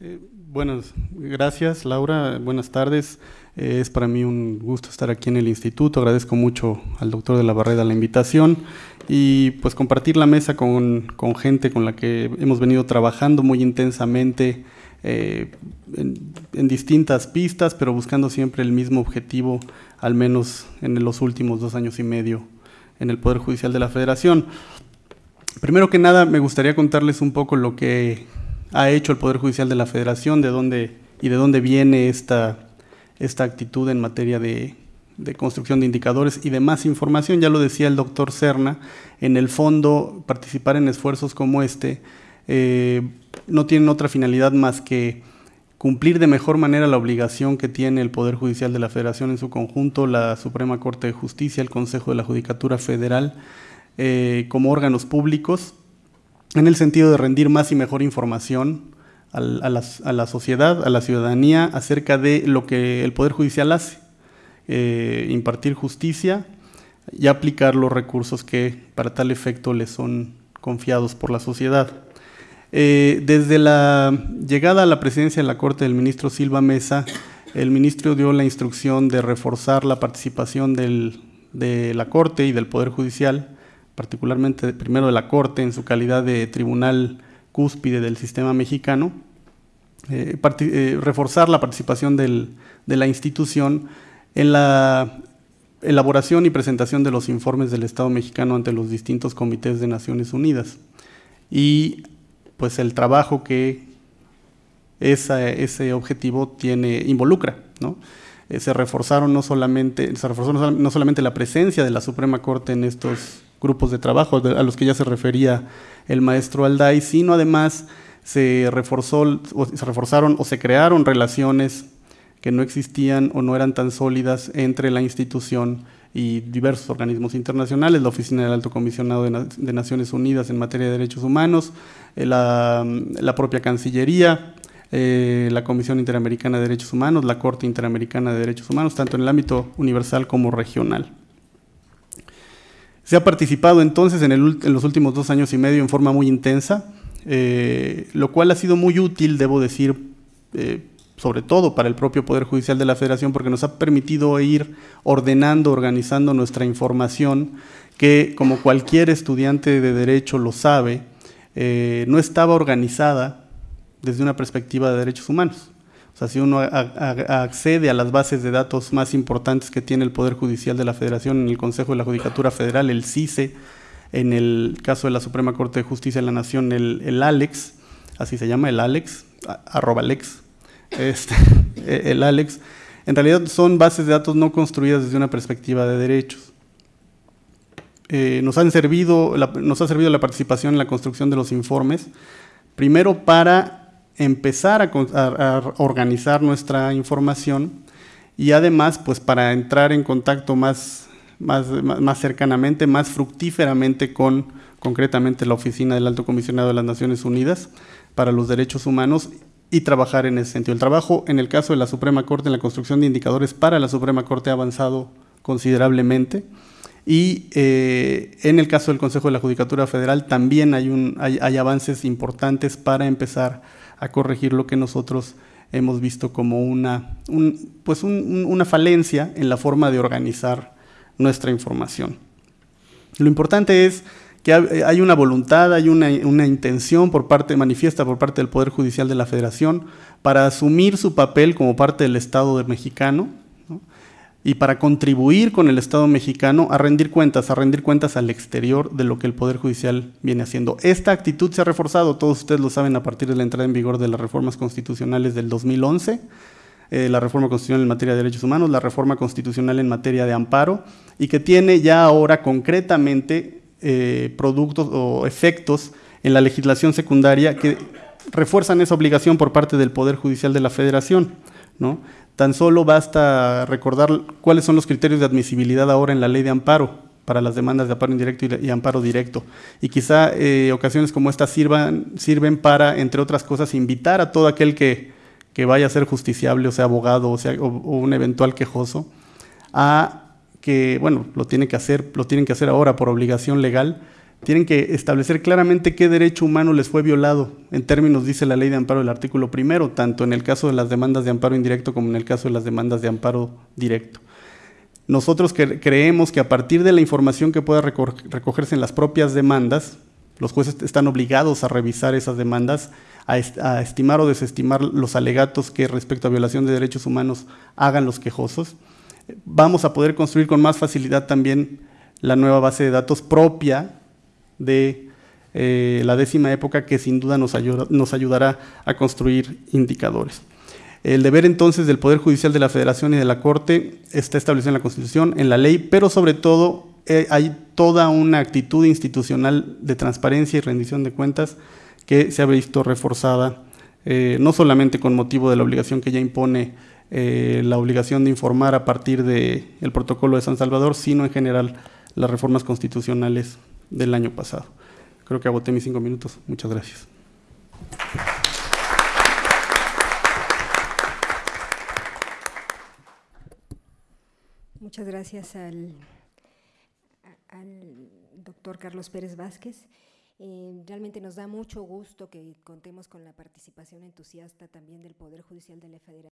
Eh, buenas, gracias Laura, buenas tardes. Eh, es para mí un gusto estar aquí en el instituto. Agradezco mucho al doctor de la Barreda la invitación y pues compartir la mesa con, gente con la que hemos venido trabajando muy intensamente eh, en, distintas pistas, pero buscando siempre el mismo objetivo, al menos en los últimos dos años y medio en el Poder Judicial de la Federación. Primero que nada, me gustaría contarles un poco lo que ha hecho el Poder Judicial de la Federación, de dónde y de dónde viene esta esta actitud en materia de, construcción de indicadores y de más información. Ya lo decía el doctor Serna, en el fondo participar en esfuerzos como este eh, no tienen otra finalidad más que cumplir de mejor manera la obligación que tiene el Poder Judicial de la Federación en su conjunto, la Suprema Corte de Justicia, el Consejo de la Judicatura Federal, eh, como órganos públicos, en el sentido de rendir más y mejor información a, la, sociedad, a la ciudadanía, acerca de lo que el Poder Judicial hace, eh, impartir justicia y aplicar los recursos que para tal efecto le son confiados por la sociedad. Eh, desde la llegada a la presidencia de la Corte del ministro Silva Mesa, el ministro dio la instrucción de reforzar la participación de la Corte y del Poder Judicial, particularmente primero de la Corte en su calidad de tribunal cúspide del sistema mexicano, eh, eh, reforzar la participación de la institución en la elaboración y presentación de los informes del Estado mexicano ante los distintos comités de Naciones Unidas y pues el trabajo que ese objetivo tiene, involucra. Eh, se reforzaron no solamente, se reforzó no solamente la presencia de la Suprema Corte en estos grupos de trabajo a los que ya se refería el maestro Alday, sino además se, reforzó, se reforzaron o se crearon relaciones que no existían o no eran tan sólidas entre la institución y diversos organismos internacionales, la Oficina del Alto Comisionado de, Naciones Unidas en materia de derechos humanos, eh, la, propia Cancillería, eh, la Comisión Interamericana de Derechos Humanos, la Corte Interamericana de Derechos Humanos, tanto en el ámbito universal como regional. Se ha participado entonces en, los últimos dos años y medio en forma muy intensa, eh, lo cual ha sido muy útil, debo decir, eh, sobre todo para el propio Poder Judicial de la Federación, porque nos ha permitido ir ordenando, organizando nuestra información, que como cualquier estudiante de derecho lo sabe, eh, no estaba organizada desde una perspectiva de derechos humanos. O sea, si uno accede a las bases de datos más importantes que tiene el Poder Judicial de la Federación en el Consejo de la Judicatura Federal, el CICE, en el caso de la Suprema Corte de Justicia de la Nación, el, ALEX, así se llama, el ALEX, arroba Alex, este, el ALEX, en realidad son bases de datos no construidas desde una perspectiva de derechos. Eh, nos, han servido, nos ha servido la participación en la construcción de los informes, primero para empezar a, organizar nuestra información y además pues para entrar en contacto más, más, más, cercanamente, más fructíferamente con concretamente la Oficina del Alto Comisionado de las Naciones Unidas para los Derechos Humanos y trabajar en ese sentido. El trabajo en el caso de la Suprema Corte en la construcción de indicadores para la Suprema Corte ha avanzado considerablemente y eh, en el caso del Consejo de la Judicatura Federal también hay, avances importantes para empezar a corregir lo que nosotros hemos visto como una, pues una falencia en la forma de organizar nuestra información. Lo importante es que hay una voluntad, hay una, una, intención por parte, manifiesta por parte del Poder Judicial de la Federación para asumir su papel como parte del Estado mexicano, y para contribuir con el Estado mexicano a rendir cuentas, a rendir cuentas al exterior de lo que el Poder Judicial viene haciendo. Esta actitud se ha reforzado, todos ustedes lo saben, a partir de la entrada en vigor de las reformas constitucionales del 2011, eh, la reforma constitucional en materia de derechos humanos, la reforma constitucional en materia de amparo, y que tiene ya ahora concretamente eh, productos o efectos en la legislación secundaria que refuerzan esa obligación por parte del Poder Judicial de la Federación. ¿no? Tan solo basta recordar cuáles son los criterios de admisibilidad ahora en la ley de amparo para las demandas de amparo indirecto y, amparo directo. Y quizá eh, ocasiones como esta sirvan, sirven para, entre otras cosas, invitar a todo aquel que, vaya a ser justiciable, o sea, abogado, o, sea, o, un eventual quejoso, a que, bueno, lo, tiene que hacer, lo tienen que hacer ahora por obligación legal, tienen que establecer claramente qué derecho humano les fue violado, en términos, dice la ley de amparo del artículo primero, tanto en el caso de las demandas de amparo indirecto como en el caso de las demandas de amparo directo. Nosotros creemos que a partir de la información que pueda recogerse en las propias demandas, los jueces están obligados a revisar esas demandas, a, estimar o desestimar los alegatos que respecto a violación de derechos humanos hagan los quejosos. Vamos a poder construir con más facilidad también la nueva base de datos propia de eh, la décima época que sin duda nos, ayudará a construir indicadores. El deber entonces del Poder Judicial de la Federación y de la Corte está establecido en la Constitución, en la ley, pero sobre todo eh, hay toda una actitud institucional de transparencia y rendición de cuentas que se ha visto reforzada, eh, no solamente con motivo de la obligación que ya impone la obligación de informar a partir del protocolo de San Salvador, sino en general las reformas constitucionales del año pasado. Creo que agoté mis cinco minutos. Muchas gracias. Muchas gracias al, doctor Carlos Pérez Vázquez. Eh, realmente nos da mucho gusto que contemos con la participación entusiasta también del Poder Judicial de la Federación.